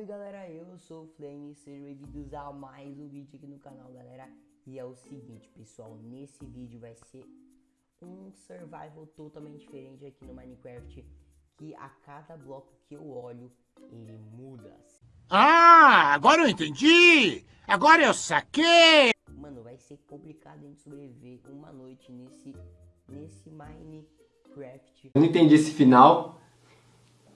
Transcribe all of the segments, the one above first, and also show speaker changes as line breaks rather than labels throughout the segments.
Salve galera, eu sou o Flame, sejam bem-vindos a mais um vídeo aqui no canal galera. E é o seguinte pessoal, nesse vídeo vai ser um survival totalmente diferente aqui no Minecraft Que a cada bloco que eu olho, ele muda.
Ah, agora eu entendi! Agora eu saquei!
Mano, vai ser complicado a gente sobreviver uma noite nesse, nesse Minecraft.
Eu não entendi esse final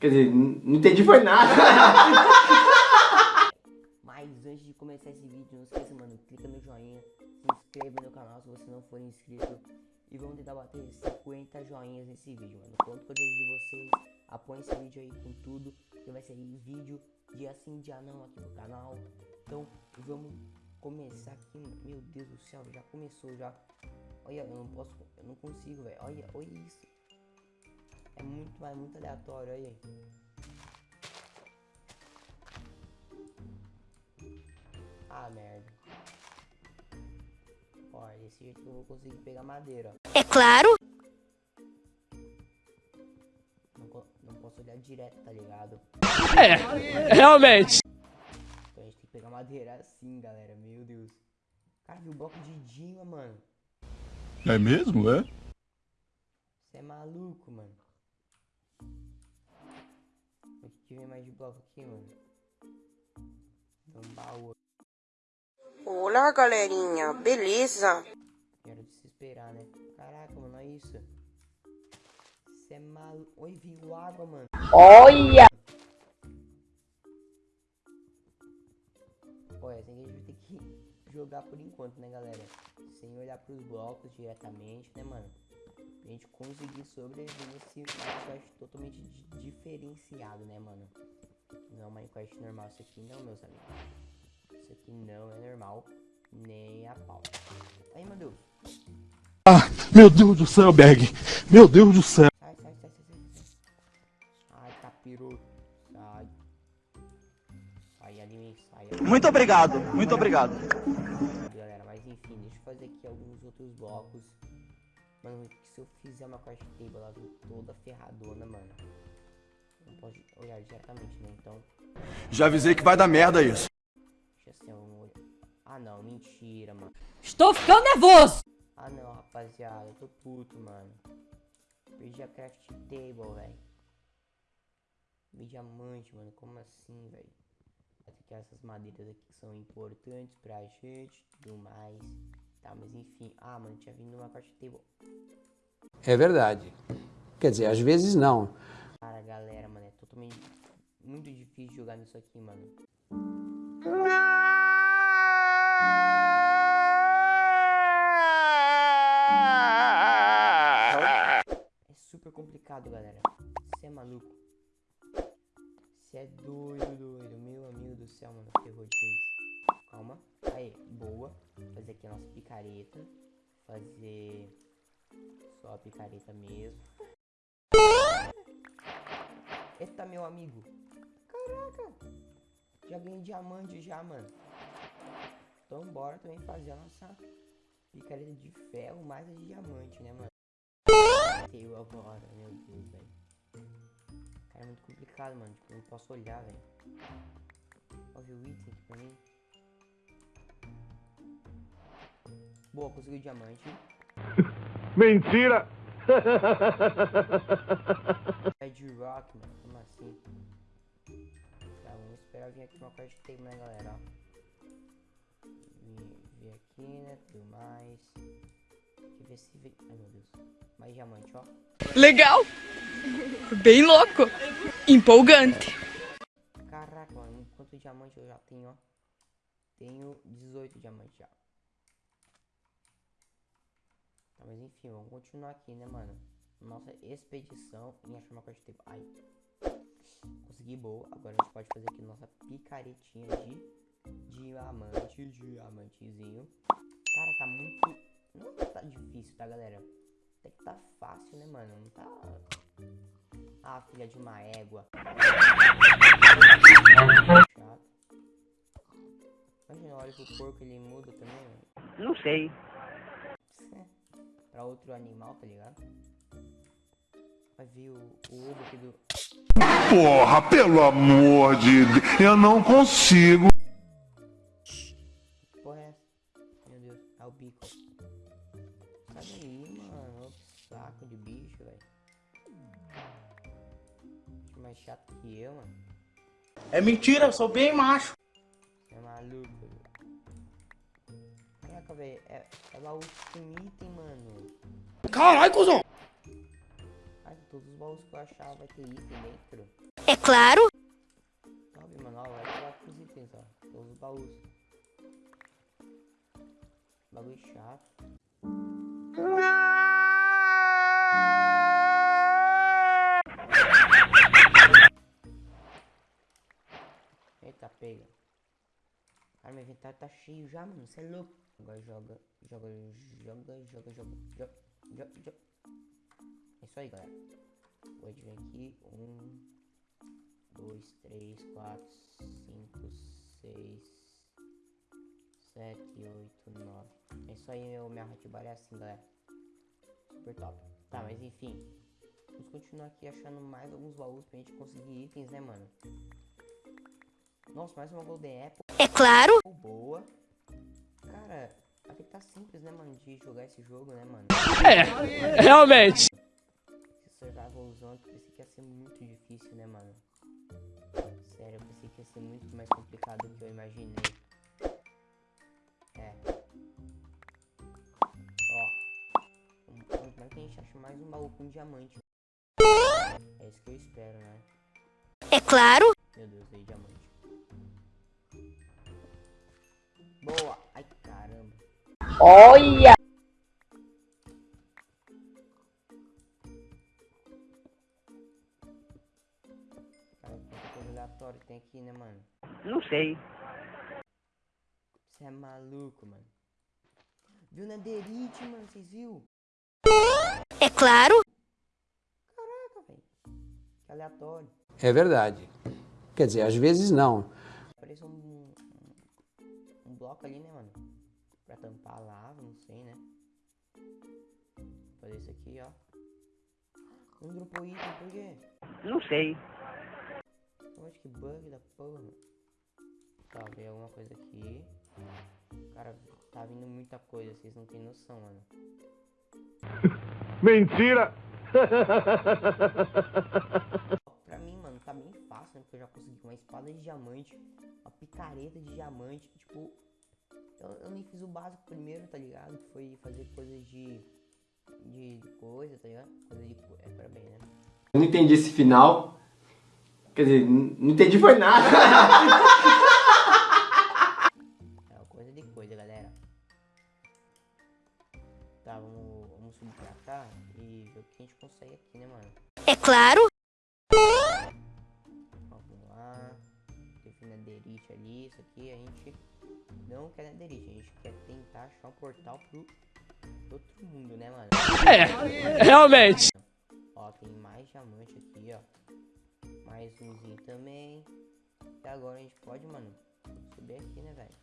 Quer dizer, não entendi foi nada.
Mas antes de começar esse vídeo, não esqueça, mano, clica no joinha, se inscreva no canal se você não for inscrito. E vamos tentar bater 50 joinhas nesse vídeo, mano. Conto com a de vocês. Apoie esse vídeo aí com tudo. Que vai ser vídeo dia sim, dia não aqui no canal. Então, vamos começar aqui. Meu Deus do céu, já começou já. Olha, eu não posso, eu não consigo, velho. Olha, olha isso. É muito, é muito aleatório, olha aí. Ah, merda. Olha, desse jeito que eu vou conseguir pegar madeira,
É claro!
Não, não posso olhar direto, tá ligado?
É, realmente.
Então a gente tem que pegar madeira assim, galera. Meu Deus. Cara, viu o bloco de Dima, mano.
É mesmo, é?
Você é maluco, mano. Mais de bloco aqui, mano? Um baú.
Olá, galerinha, beleza?
Quero desesperar, né? Caraca, mano, olha isso. Você é maluco. Oi, viu água, mano.
Olha!
Olha, assim a gente vai ter que jogar por enquanto, né, galera? Sem olhar pros blocos diretamente, né, mano? Gente conseguir sobreviver nesse Minecraft totalmente diferenciado, né, mano? Não é um Minecraft normal, isso aqui não, meus amigos. Isso aqui não é normal, nem a pau. Aí, meu Deus.
Ah, meu Deus do céu, Berg! Meu Deus do céu!
Sai, sai, sai, sai, sai. Ai, capiroto. Sai. Sai, anime, sai.
Muito obrigado, muito obrigado.
Galera, mas enfim, deixa eu fazer aqui alguns outros blocos. Mano, que se eu fizer uma craft table, ela vem toda ferradona, mano. Não pode olhar diretamente, né? Então,
Já avisei que vai dar merda isso.
deixa assim, um olho. Ah, não, mentira, mano.
Estou ficando nervoso!
Ah, não, rapaziada, eu tô puto, mano. Perdi a craft table, velho. Vi diamante, mano, como assim, velho? Vai ter que essas madeiras aqui que são importantes pra gente, tudo mais. Tá, mas enfim. Ah, mano, tinha vindo uma craft table.
É verdade. Quer dizer, às vezes não.
Cara, galera, mano, é totalmente muito difícil jogar nisso aqui, mano. É super complicado, galera. Você é maluco. Você é doido, doido. Meu amigo do céu, mano. Ferrou de vez. Calma. Aí, boa. Fazer aqui a nossa picareta. Fazer só a picareta mesmo. Eita, meu amigo. Caraca. Já ganhei diamante já, mano. Então bora também fazer a nossa picareta de ferro mais a de diamante, né, mano? Eu agora, meu Deus, velho. Cara, é muito complicado, mano. Tipo, eu não posso olhar, velho. Olha o item aqui pra mim. Boa, consegui o diamante.
Mentira!
Red Rock, mano. Como assim? Tá, vamos esperar vir aqui uma parte que tem, né, galera? Ó. Vir, vir aqui, né? Tudo mais. Deixa eu ver se vem. Ai, meu Deus. Mais diamante, ó.
Legal! Bem louco! Empolgante!
Caraca, mano. Quanto diamante eu já tenho, ó? Tenho 18 diamantes já. Tá, mas enfim, vamos continuar aqui, né, mano? Nossa expedição em achar uma coisa tipo. Ai. Consegui boa. Agora a gente pode fazer aqui nossa picaretinha de diamante. Diamantezinho. Cara, tá muito. Não tá difícil, tá, galera? Até que tá fácil, né, mano? Não tá. Ah, filha de uma égua. Chato. Imagina, olha pro porco ele muda também, mano.
Não sei.
Pra outro animal, tá ligado? Vai vir o, o ovo aqui do...
Porra, pelo amor de Deus, eu não consigo.
Que porra é essa? Meu Deus, é o bico. Sai daí, mano. Saco de bicho, velho. Mais chato que eu, mano.
É mentira, eu sou bem macho.
É maluco, velho. Caraca, velho. É, é baú com item, mano.
Caralho, cuzão.
Ai, todos os baús que eu achava vai ter item dentro.
É claro.
Sabe, mano? Ó, vai tirar com os itens, ó. Todos os baús. Bagulho chato. Eita, pega. Meu inventário tá cheio já, mano. Você é louco. Agora joga, joga, joga, joga, joga, joga, joga, joga. É isso aí, galera. Pode vir aqui. Um, dois, três, quatro, cinco, seis, sete, oito, nove. É isso aí, meu, minha Hotbar é assim, galera. Super top. Tá, mas enfim. Vamos continuar aqui achando mais alguns baús pra gente conseguir itens, né, mano? Nossa, mais uma Golden Apple.
É claro.
Boa. Cara, até que tá simples, né, mano, de jogar esse jogo, né, mano?
É, realmente.
Esse survival zone, eu pensei que ia ser muito difícil, né, mano? Sério, eu pensei que ia ser muito mais complicado do que eu imaginei. É. Ó. Vamos ver que a gente acha mais um baú com diamante. É isso que eu espero, né?
É claro.
Meu Deus, aí diamante. Boa! Ai, caramba.
Olha.
Cara, quanta coisa aleatória tem aqui, né, mano?
Não sei.
Você é maluco, mano. Viu na derite, mano, vocês viu?
É claro.
Caraca, velho. Que aleatório.
É verdade. Quer dizer, às vezes não.
Ali, né, mano? Pra tampar a lava, não sei, né? Vou fazer isso aqui, ó. Não dropou item, por quê?
Não sei.
Oxe, que bug da porra. Tá, veio alguma coisa aqui. Cara, tá vindo muita coisa, vocês não tem noção, mano.
Mentira.
Pra mim, mano, tá bem fácil, né? Porque eu já consegui uma espada de diamante, uma picareta de diamante. Tipo, eu, eu nem fiz o básico primeiro, tá ligado? Que foi fazer coisas de. de coisa, tá ligado? Coisa de. É, pra bem, né?
Eu não entendi esse final. Quer dizer, não entendi foi nada.
É uma coisa de coisa, galera. Tá, vamos, vamos subir pra cá e ver o que a gente consegue aqui, né, mano?
É claro.
Nederite ali. Isso aqui a gente não quer nederite. A gente quer tentar achar um portal pro outro mundo, né, mano?
É, realmente.
Ó, tem mais diamante aqui, ó. Mais umzinho também. E agora a gente pode, mano, subir aqui, né, velho?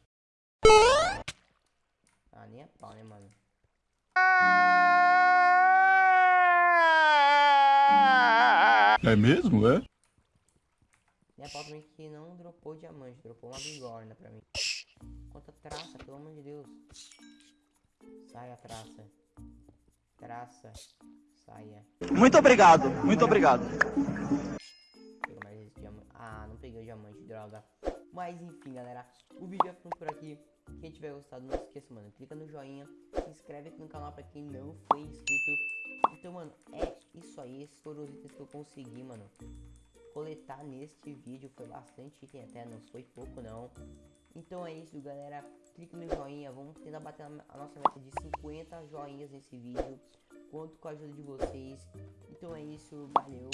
Ah, nem a pau, né, mano?
É mesmo, é?
Nem a mim que não dropou diamante, dropou uma bigorna pra mim. Quanta traça, pelo amor de Deus. Saia, traça. Traça. Saia.
Muito obrigado, muito obrigado.
Pega mais esse diamante. Ah, não peguei o diamante, droga. Mas enfim, galera. O vídeo é por aqui. Quem tiver gostado, não esqueça, mano. Clica no joinha. Se inscreve aqui no canal pra quem não foi inscrito. Então, mano, é isso aí. Esses foram os itens que eu consegui, mano. Coletar neste vídeo. Foi bastante item até, não foi pouco não. Então é isso, galera. Clique no joinha. Vamos tentar bater a nossa meta de 50 joinhas nesse vídeo. Conto com a ajuda de vocês. Então é isso. Valeu,